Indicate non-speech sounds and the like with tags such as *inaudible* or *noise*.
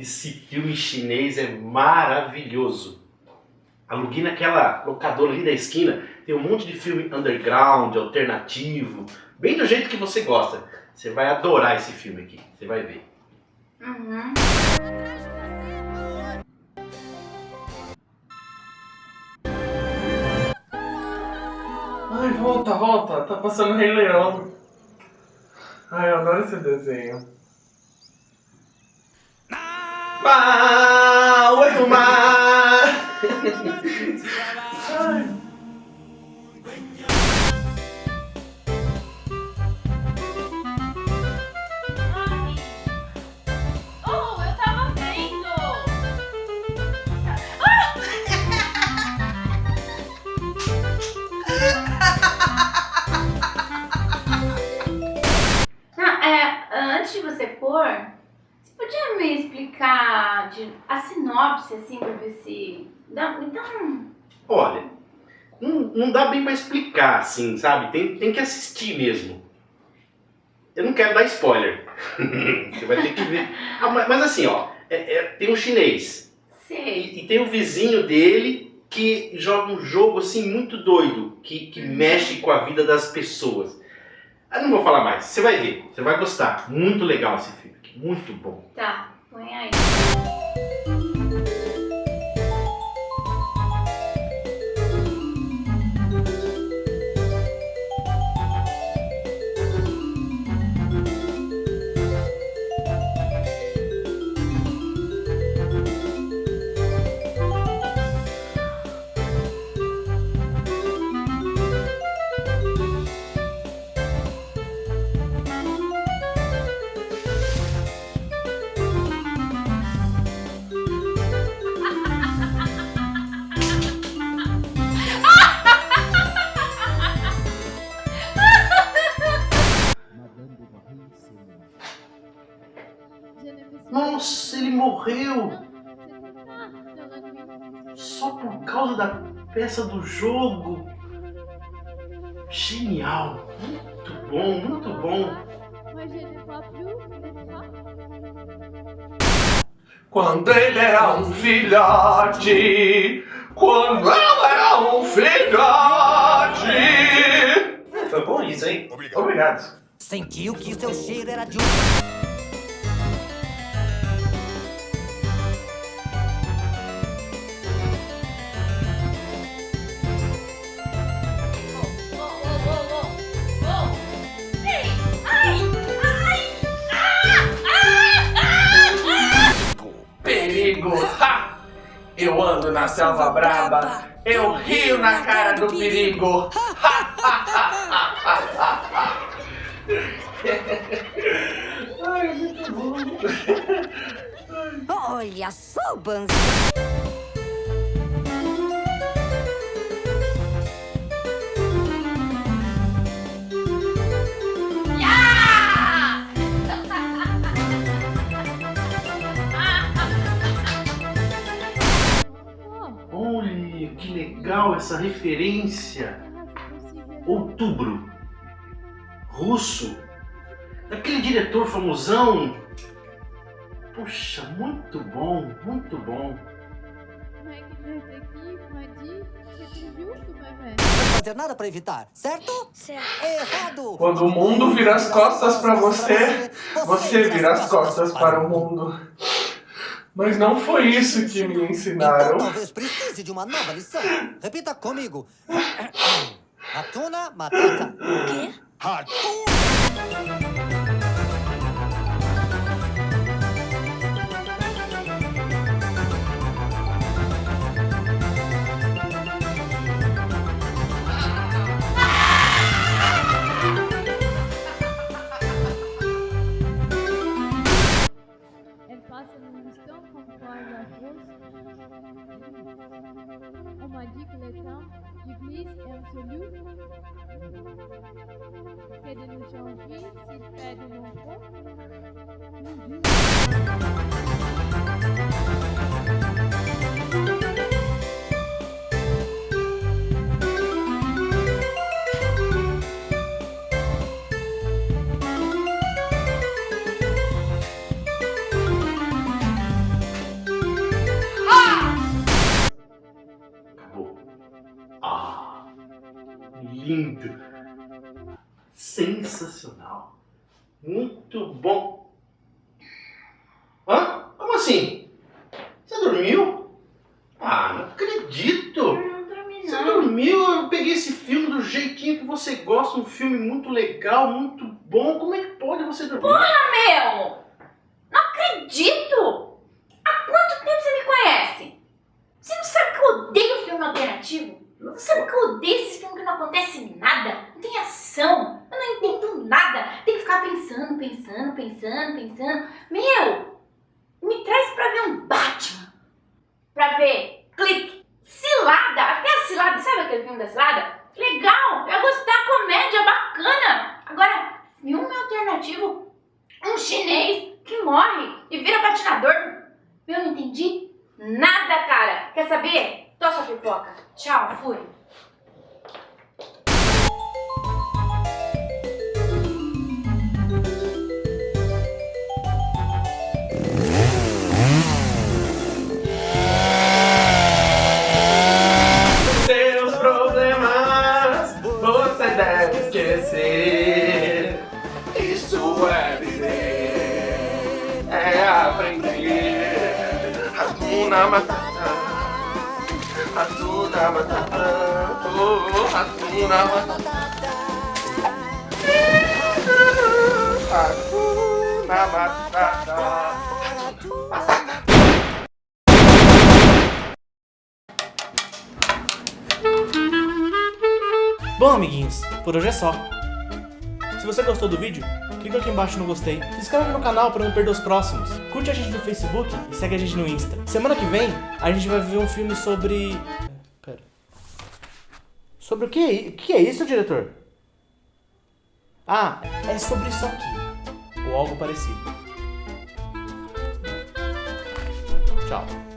Esse filme chinês é maravilhoso. Aluguei naquela locadora ali da esquina, tem um monte de filme underground, alternativo, bem do jeito que você gosta. Você vai adorar esse filme aqui, você vai ver. Uhum. Ai, volta, volta. Tá passando Rei Leão. Ai, eu adoro esse desenho. Tava vendo. Ah, é, antes de você pôr, podia me explicar de, a sinopse, assim, pra ver se... Dá, então... Olha, não, não dá bem pra explicar assim, sabe? Tem, tem que assistir mesmo. Eu não quero dar spoiler. *laughs* Você vai ter que ver. Ah, mas, mas assim, ó, é- é- tem um chinês Sei. e, e tem o vizinho dele que joga um jogo assim muito doido, que, que mexe com a vida das pessoas. Eu não vou falar mais, você vai ver, você vai gostar. Muito legal esse filme, muito bom. Tá, põe aí. Nossa, ele morreu só por causa da peça do jogo. Genial, muito bom, muito bom. Quando ele era um filhote. Quando eu era um filhote. Foi bom isso, hein? Obrigado. Sentiu que seu cheiro era de um. Na selva braba. Eu rio na cara do perigo. *laughs* Ai, muito bom. Olha só, Banzai. Olha que legal essa referência. Outubro. Russo. Daquele diretor famosão. Puxa, muito bom, muito bom. Não fazer nada pra evitar, certo? Certo. Errado. Quando o mundo vira as costas pra você, você vira as costas para o mundo. Mas não foi isso que me Então ensinaram. De uma nova lição. Repita comigo. *coughs* Ratuna Matata. Quê? Comme par indique le temps du glisse insolu. Fais de nous changer s'il fait de nous. nombreux. Lindo. Sensacional. Muito bom. Hã? Como assim? Você dormiu? Ah, não acredito. Eu não dormi Você dormiu? Eu peguei esse filme do jeitinho que você gosta, um filme muito legal, muito bom. Como é que pode você dormir? Meu! Não acredito! Há quanto tempo você me conhece? Você não sabe que eu odeio filme alternativo? Você sabe que eu odeio esses filmes que não acontece nada? Não tem ação. Eu não entendo nada. Tem que ficar pensando, pensando, pensando, pensando. Meu! Me traz pra ver um Batman. Pra ver clique, cilada. Até a cilada. Sabe aquele filme da cilada? Legal. Eu gostar. Comédia bacana. Agora, filme alternativo um chinês que morre e vira patinador. Eu não entendi nada, cara. Quer saber? Tô sua pipoca. Tchau, fui. Isso é viver, é aprender. Hakuna Matata, Hakuna Matata, oh, Hakuna Matata. Hakuna Matata. Bom, amiguinhos, por hoje é só. Se você gostou do vídeo, clica aqui embaixo no gostei. Se inscreve no canal para não perder os próximos. Curte a gente no Facebook e segue a gente no Insta. Semana que vem, a gente vai ver um filme sobre... Pera. Sobre o que é, o que é isso, diretor? Ah, é sobre isso aqui. Ou algo parecido. Tchau.